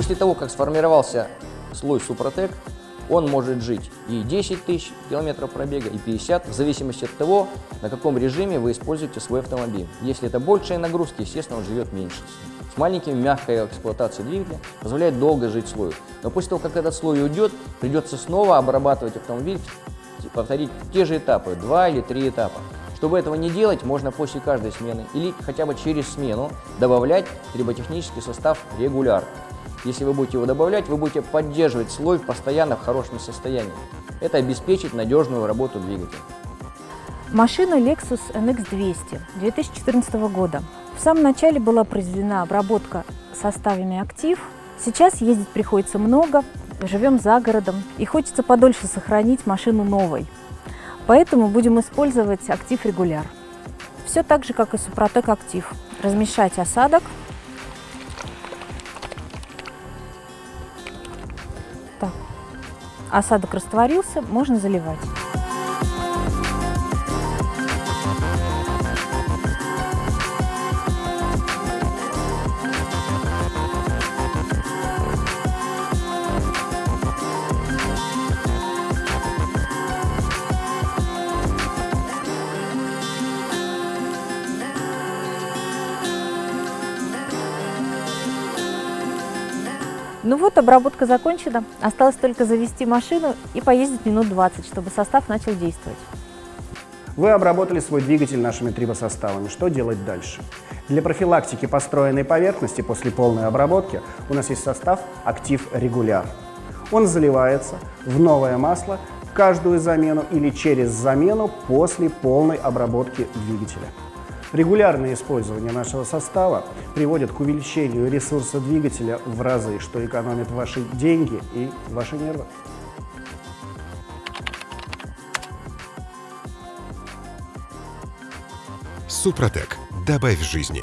после того, как сформировался слой Супротек, он может жить и 10 тысяч километров пробега, и 50, в зависимости от того, на каком режиме вы используете свой автомобиль. Если это большие нагрузки, естественно, он живет меньше. С маленьким мягкой эксплуатацией двигателя позволяет долго жить слою. Но после того, как этот слой уйдет, придется снова обрабатывать автомобиль, повторить те же этапы, два или три этапа. Чтобы этого не делать, можно после каждой смены или хотя бы через смену добавлять триботехнический состав регулярно. Если вы будете его добавлять, вы будете поддерживать слой постоянно в хорошем состоянии. Это обеспечит надежную работу двигателя. Машина Lexus NX 200 2014 года. В самом начале была произведена обработка составами актив. Сейчас ездить приходится много, живем за городом и хочется подольше сохранить машину новой. Поэтому будем использовать актив регуляр. Все так же, как и Супротек актив. Размешать осадок Осадок растворился, можно заливать. Ну вот, обработка закончена. Осталось только завести машину и поездить минут 20, чтобы состав начал действовать. Вы обработали свой двигатель нашими трибосоставами. Что делать дальше? Для профилактики построенной поверхности после полной обработки у нас есть состав «Актив Регуляр». Он заливается в новое масло каждую замену или через замену после полной обработки двигателя. Регулярное использование нашего состава приводит к увеличению ресурса двигателя в разы, что экономит ваши деньги и ваши нервы. Супротек. Добавь жизни.